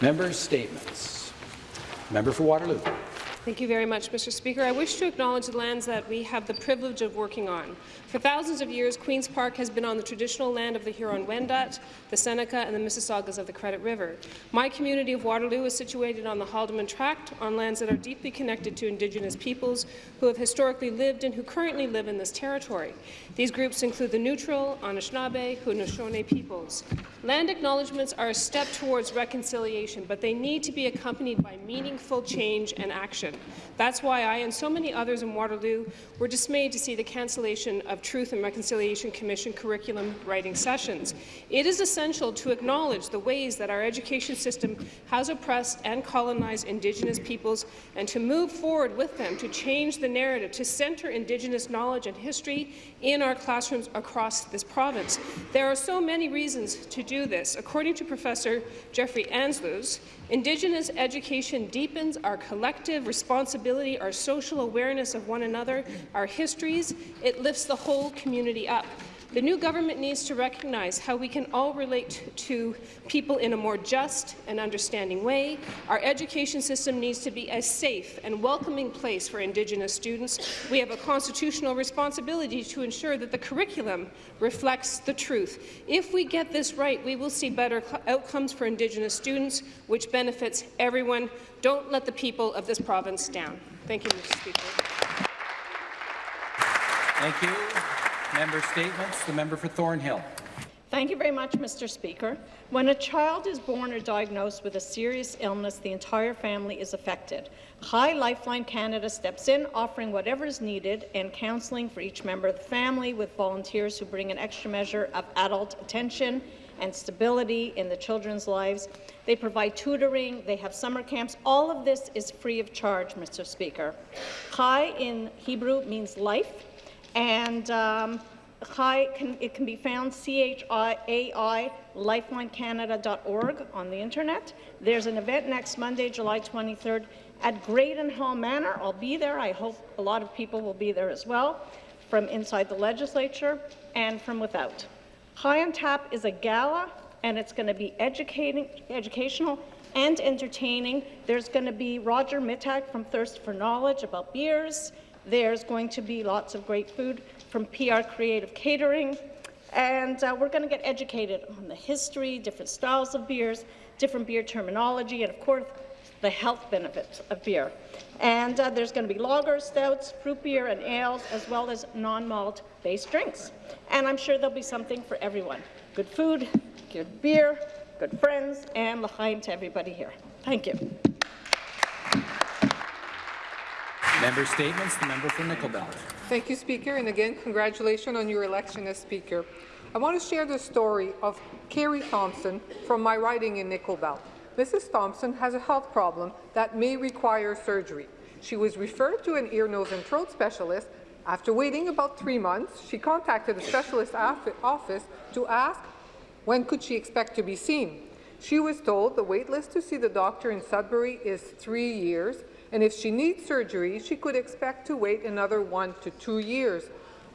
Members' statements. Member for Waterloo. Thank you very much, Mr. Speaker. I wish to acknowledge the lands that we have the privilege of working on. For thousands of years, Queen's Park has been on the traditional land of the Huron-Wendat, the Seneca, and the Mississaugas of the Credit River. My community of Waterloo is situated on the Haldimand Tract, on lands that are deeply connected to Indigenous peoples who have historically lived and who currently live in this territory. These groups include the Neutral, Anishinaabe, Haudenosaunee peoples. Land acknowledgements are a step towards reconciliation, but they need to be accompanied by meaningful change and action. That's why I and so many others in Waterloo were dismayed to see the cancellation of Truth and Reconciliation Commission curriculum writing sessions. It is essential to acknowledge the ways that our education system has oppressed and colonized Indigenous peoples and to move forward with them to change the narrative, to centre Indigenous knowledge and history in our classrooms across this province. There are so many reasons to do this. According to Professor Jeffrey Ansloos, Indigenous education deepens our collective responsibility, our social awareness of one another, our histories. It lifts the whole community up. The new government needs to recognize how we can all relate to people in a more just and understanding way. Our education system needs to be a safe and welcoming place for Indigenous students. We have a constitutional responsibility to ensure that the curriculum reflects the truth. If we get this right, we will see better outcomes for Indigenous students, which benefits everyone. Don't let the people of this province down. Thank you, Mr. Speaker. Thank you. Member statements. The member for Thornhill. Thank you very much, Mr. Speaker. When a child is born or diagnosed with a serious illness, the entire family is affected. Chai Lifeline Canada steps in, offering whatever is needed and counselling for each member of the family with volunteers who bring an extra measure of adult attention and stability in the children's lives. They provide tutoring, they have summer camps. All of this is free of charge, Mr. Speaker. Chai in Hebrew means life, and um, Chai can, it can be found C-H-I-A-I lifelinecanada.org on the internet. There's an event next Monday, July 23rd at Graydon Hall Manor. I'll be there. I hope a lot of people will be there as well, from inside the legislature and from without. Chai on Tap is a gala, and it's going to be educating, educational and entertaining. There's going to be Roger Mittag from Thirst for Knowledge about beers. There's going to be lots of great food from PR Creative Catering. And uh, we're going to get educated on the history, different styles of beers, different beer terminology, and of course, the health benefits of beer. And uh, there's going to be lagers, stouts, fruit beer, and ales, as well as non-malt based drinks. And I'm sure there'll be something for everyone. Good food, good beer, good friends, and l'chaim to everybody here. Thank you. Member statements. The member for Nickel Belt. Thank you, Speaker, and again, congratulations on your election as Speaker. I want to share the story of Carrie Thompson from my riding in Nickel Belt. Mrs. Thompson has a health problem that may require surgery. She was referred to an ear, nose and throat specialist. After waiting about three months, she contacted the specialist office to ask when could she expect to be seen. She was told the wait list to see the doctor in Sudbury is three years, and if she needs surgery, she could expect to wait another one to two years.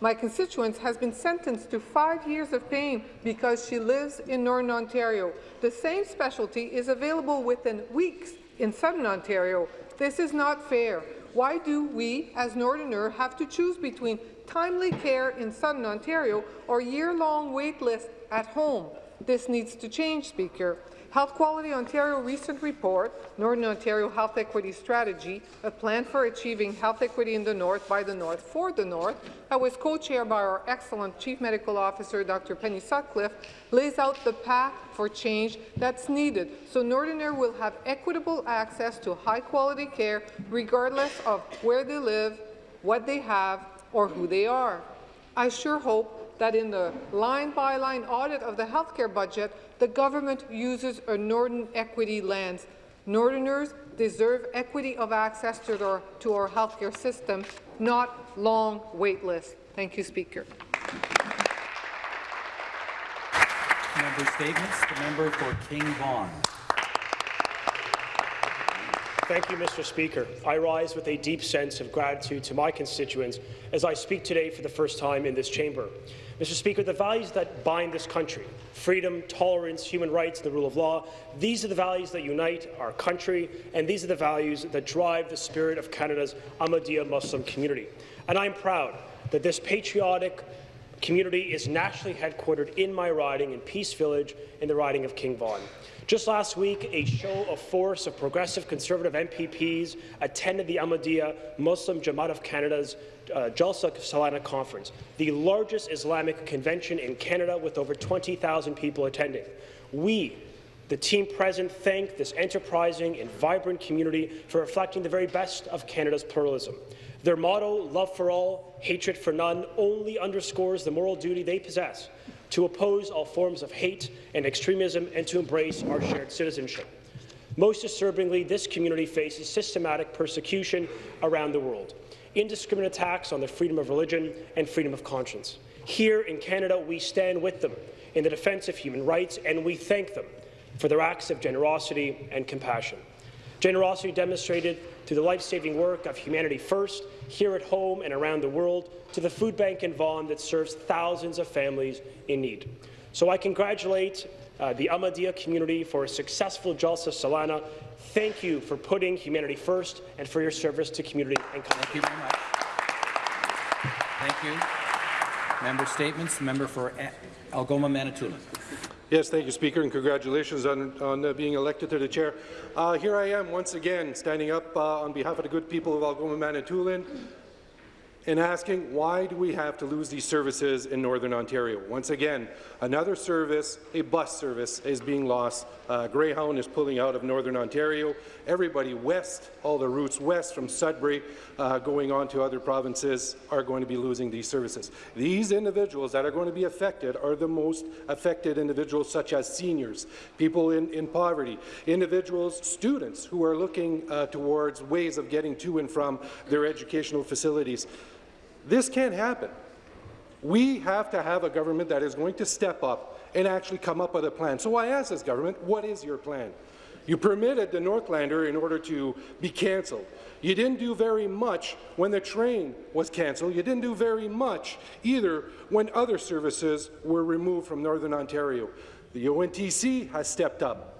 My constituent has been sentenced to five years of pain because she lives in Northern Ontario. The same specialty is available within weeks in Southern Ontario. This is not fair. Why do we, as Northerner, have to choose between timely care in Southern Ontario or year-long wait list at home? This needs to change, Speaker. Health Quality Ontario recent report, Northern Ontario Health Equity Strategy, a plan for achieving health equity in the North by the North for the North, that was co-chaired by our excellent Chief Medical Officer, Dr. Penny Sutcliffe, lays out the path for change that's needed so Northerner will have equitable access to high-quality care regardless of where they live, what they have, or who they are. I sure hope that in the line-by-line -line audit of the healthcare budget, the government uses a Northern equity lens. Northerners deserve equity of access to our, to our healthcare system, not long wait lists. Thank you, Speaker. Member statements. The member for King Vaughan. Thank you, Mr. Speaker. I rise with a deep sense of gratitude to my constituents as I speak today for the first time in this chamber. Mr. Speaker, the values that bind this country, freedom, tolerance, human rights, and the rule of law, these are the values that unite our country, and these are the values that drive the spirit of Canada's Ahmadiyya Muslim community. And I'm proud that this patriotic community is nationally headquartered in my riding in Peace Village in the riding of King Vaughan. Just last week, a show of force of progressive Conservative MPPs attended the Ahmadiyya Muslim Jamaat of Canada's uh, Jalsa Salana Conference, the largest Islamic convention in Canada with over 20,000 people attending. We, the team present, thank this enterprising and vibrant community for reflecting the very best of Canada's pluralism. Their motto, love for all, hatred for none, only underscores the moral duty they possess to oppose all forms of hate and extremism and to embrace our shared citizenship. Most disturbingly, this community faces systematic persecution around the world, indiscriminate attacks on the freedom of religion and freedom of conscience. Here in Canada, we stand with them in the defence of human rights, and we thank them for their acts of generosity and compassion. Generosity demonstrated through the life-saving work of Humanity First, here at home and around the world, to the food bank in Vaughan that serves thousands of families in need. So I congratulate uh, the Ahmadiyya community for a successful Jalsa Salana. Thank you for putting humanity first and for your service to community and country. Thank you very much. Thank you. Member statements. Member for Algoma, Manitoulin. Yes, thank you, Speaker, and congratulations on, on uh, being elected to the chair. Uh, here I am once again standing up uh, on behalf of the good people of Algoma, Manitoulin, and asking why do we have to lose these services in Northern Ontario? Once again, another service, a bus service, is being lost. Uh, Greyhound is pulling out of Northern Ontario. Everybody west, all the routes west from Sudbury uh, going on to other provinces are going to be losing these services. These individuals that are going to be affected are the most affected individuals such as seniors, people in, in poverty, individuals, students who are looking uh, towards ways of getting to and from their educational facilities. This can't happen. We have to have a government that is going to step up and actually come up with a plan. So I ask this government, what is your plan? You permitted the Northlander in order to be cancelled. You didn't do very much when the train was cancelled. You didn't do very much either when other services were removed from Northern Ontario. The ONTC has stepped up.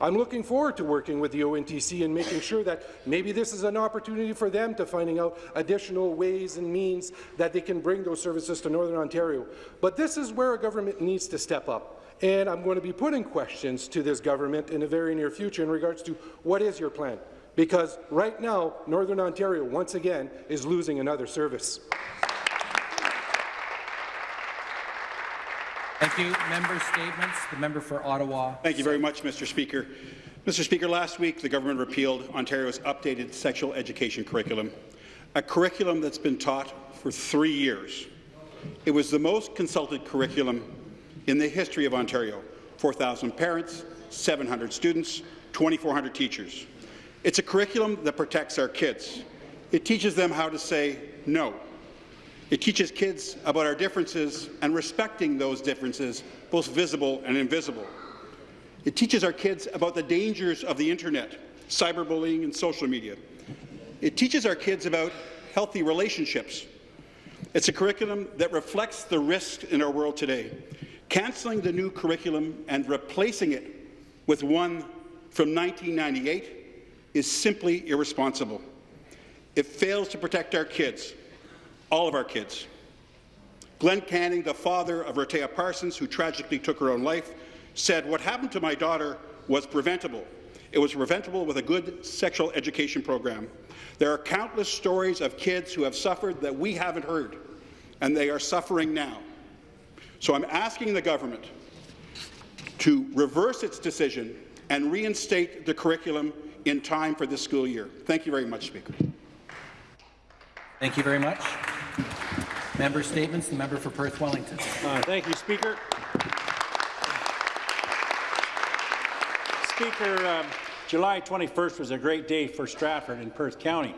I'm looking forward to working with the ONTC and making sure that maybe this is an opportunity for them to finding out additional ways and means that they can bring those services to Northern Ontario. But this is where a government needs to step up. And I'm going to be putting questions to this government in the very near future in regards to what is your plan? Because right now, Northern Ontario, once again, is losing another service. Thank you. Member statements. The member for Ottawa. Thank you very much, Mr. Speaker. Mr. Speaker, last week the government repealed Ontario's updated sexual education curriculum, a curriculum that's been taught for three years. It was the most consulted curriculum in the history of Ontario. 4,000 parents, 700 students, 2,400 teachers. It's a curriculum that protects our kids. It teaches them how to say no. It teaches kids about our differences and respecting those differences, both visible and invisible. It teaches our kids about the dangers of the internet, cyberbullying and social media. It teaches our kids about healthy relationships. It's a curriculum that reflects the risks in our world today. Cancelling the new curriculum and replacing it with one from 1998 is simply irresponsible. It fails to protect our kids, all of our kids. Glen Canning, the father of Rehtaeh Parsons, who tragically took her own life, said, what happened to my daughter was preventable. It was preventable with a good sexual education program. There are countless stories of kids who have suffered that we haven't heard, and they are suffering now. So I'm asking the government to reverse its decision and reinstate the curriculum in time for this school year. Thank you very much, Speaker. Thank you very much. Member statements. The member for Perth Wellington. Uh, thank you, Speaker. Speaker, um, July 21st was a great day for Stratford and Perth County.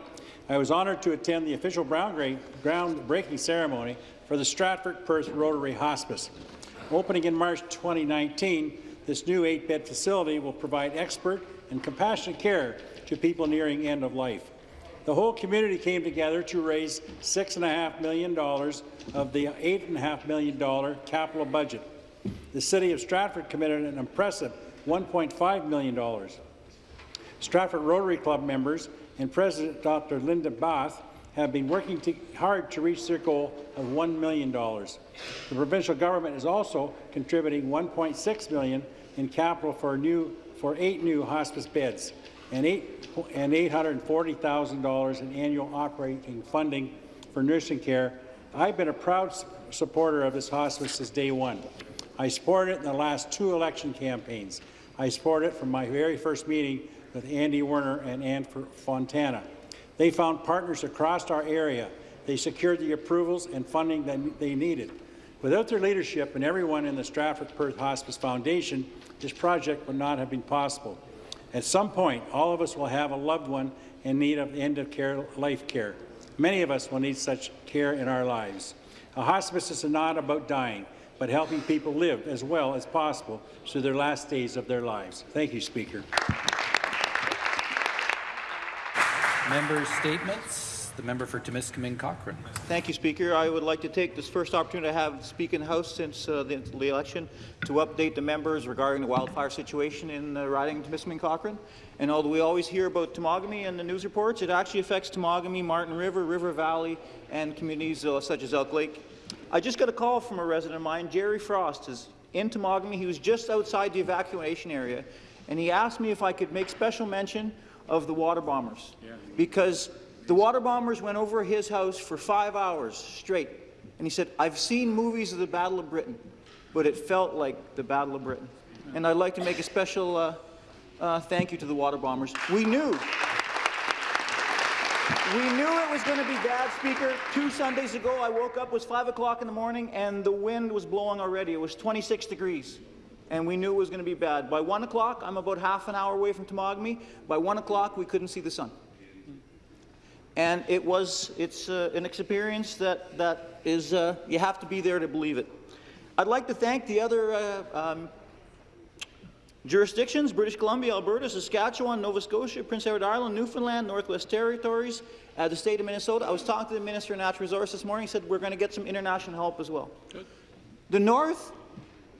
I was honoured to attend the official groundbreaking ceremony for the Stratford Perth Rotary Hospice. Opening in March 2019, this new eight-bed facility will provide expert and compassionate care to people nearing end of life. The whole community came together to raise $6.5 million of the $8.5 million capital budget. The City of Stratford committed an impressive $1.5 million. Stratford Rotary Club members and President Dr. Linda Bath have been working to, hard to reach their goal of $1 million. The provincial government is also contributing 1.6 million in capital for, new, for eight new hospice beds and, $840,000 in annual operating funding for nursing care. I've been a proud supporter of this hospice since day one. I supported it in the last two election campaigns. I supported it from my very first meeting with Andy Werner and Ann Fontana. They found partners across our area. They secured the approvals and funding that they needed. Without their leadership and everyone in the Stratford Perth Hospice Foundation, this project would not have been possible. At some point, all of us will have a loved one in need of end-of-care life care. Many of us will need such care in our lives. A hospice is not about dying, but helping people live as well as possible through their last days of their lives. Thank you, Speaker. Members' statements. The member for Timiskaming Cochrane. Thank you, Speaker. I would like to take this first opportunity to have speak in the House since uh, the, the, election to update the members regarding the wildfire situation in uh, riding of Timiskaming Cochrane. And although we always hear about Temagami in the news reports, it actually affects Temagami, Martin River, River Valley, and communities uh, such as Elk Lake. I just got a call from a resident of mine, Jerry Frost, is in Temagami. He was just outside the evacuation area, and he asked me if I could make special mention of the water bombers. Yeah. Because the water bombers went over his house for five hours straight. And he said, I've seen movies of the Battle of Britain, but it felt like the Battle of Britain. And I'd like to make a special uh, uh, thank you to the water bombers. We knew. We knew it was going to be bad, Speaker. Two Sundays ago, I woke up, it was 5 o'clock in the morning, and the wind was blowing already. It was 26 degrees and we knew it was going to be bad. By 1 o'clock, I'm about half an hour away from Temagami. By 1 o'clock, we couldn't see the sun. And it was, it's uh, an experience that, that is, uh, you have to be there to believe it. I'd like to thank the other uh, um, jurisdictions, British Columbia, Alberta, Saskatchewan, Nova Scotia, Prince Edward Island, Newfoundland, Northwest Territories, uh, the state of Minnesota. I was talking to the Minister of Natural Resources this morning. He said we're going to get some international help as well. Good. The North,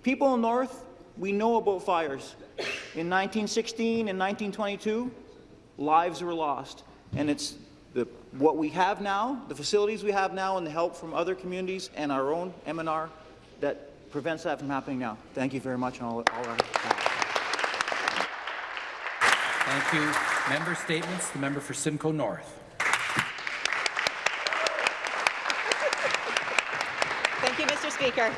people in the North, we know about fires. In 1916 and 1922, lives were lost. And it's what we have now, the facilities we have now, and the help from other communities and our own MNR that prevents that from happening now. Thank you very much. And all, all our Thank you. Member statements. The member for Simcoe North. Thank you, Mr. Speaker.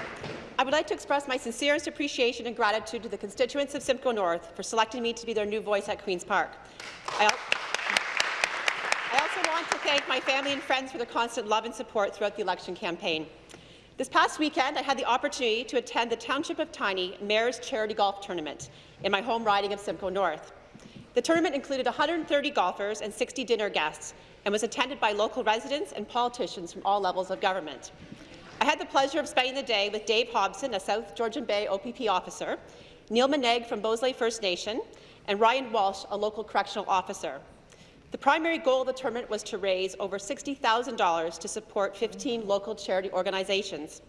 I would like to express my sincerest appreciation and gratitude to the constituents of Simcoe North for selecting me to be their new voice at Queen's Park. Also want to thank my family and friends for their constant love and support throughout the election campaign. This past weekend, I had the opportunity to attend the Township of Tiny Mayor's Charity Golf Tournament in my home riding of Simcoe North. The tournament included 130 golfers and 60 dinner guests and was attended by local residents and politicians from all levels of government. I had the pleasure of spending the day with Dave Hobson, a South Georgian Bay OPP officer, Neil Meneg from Beausoleil First Nation, and Ryan Walsh, a local correctional officer. The primary goal of the tournament was to raise over $60,000 to support 15 local charity organizations.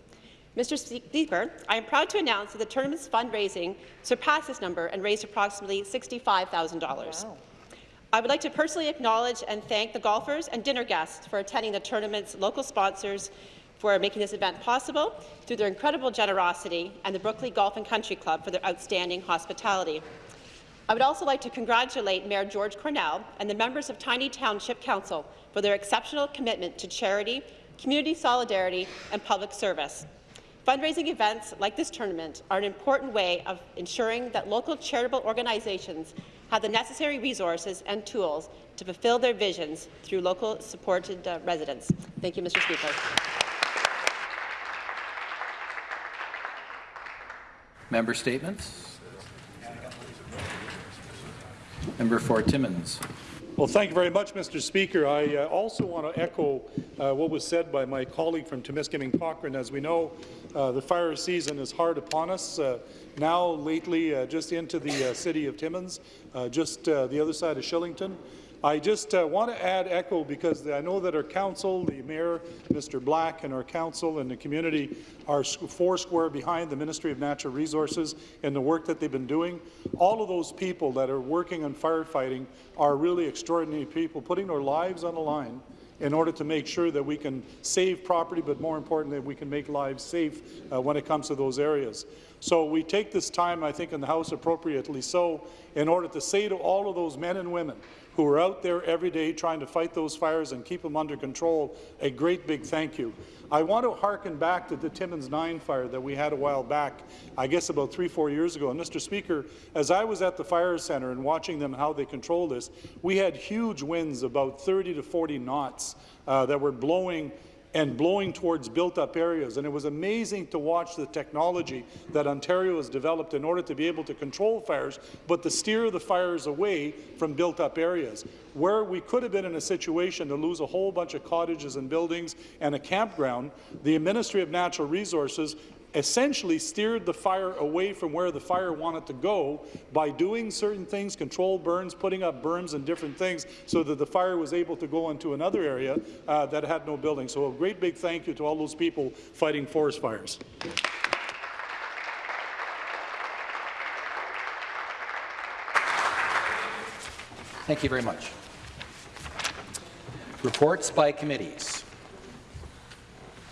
Mr. Speaker, I am proud to announce that the tournament's fundraising surpassed this number and raised approximately $65,000. Wow. I would like to personally acknowledge and thank the golfers and dinner guests for attending the tournament's local sponsors, for making this event possible through their incredible generosity and the Brooklea Golf and Country Club for their outstanding hospitality. I would also like to congratulate Mayor George Cornell and the members of Tiny Township Council for their exceptional commitment to charity, community solidarity and public service. Fundraising events like this tournament are an important way of ensuring that local charitable organizations have the necessary resources and tools to fulfill their visions through local supported uh, residents. Thank you, Mr. Speaker. Member statements. Member for Timmins. Well, thank you very much, Mr. Speaker. I uh, also want to echo uh, what was said by my colleague from Timiskaming Cochrane. As we know, uh, the fire season is hard upon us. Uh, now, lately, uh, just into the uh, city of Timmins, just the other side of Shillington. I just uh, want to add echo because I know that our council, the mayor, Mr. Black, and our council and the community are four square behind the Ministry of Natural Resources and the work that they've been doing. All of those people that are working on firefighting are really extraordinary people, putting their lives on the line in order to make sure that we can save property, but more importantly, we can make lives safe uh, when it comes to those areas. So we take this time, I think, in the House appropriately so, in order to say to all of those men and women who are out there every day trying to fight those fires and keep them under control, a great big thank you. I want to harken back to the Timmins 9 fire that we had a while back, I guess about three, four years ago. And Mr. Speaker, as I was at the fire centre and watching them how they control this, we had huge winds, about 30 to 40 knots, uh, that were blowing and blowing towards built-up areas. And it was amazing to watch the technology that Ontario has developed in order to be able to control fires, but to steer the fires away from built-up areas. Where we could have been in a situation to lose a whole bunch of cottages and buildings and a campground, the Ministry of Natural Resources essentially steered the fire away from where the fire wanted to go by doing certain things, controlled burns, putting up berms and different things, so that the fire was able to go into another area uh, that had no building. So a great big thank you to all those people fighting forest fires. Thank you very much. Reports by committees.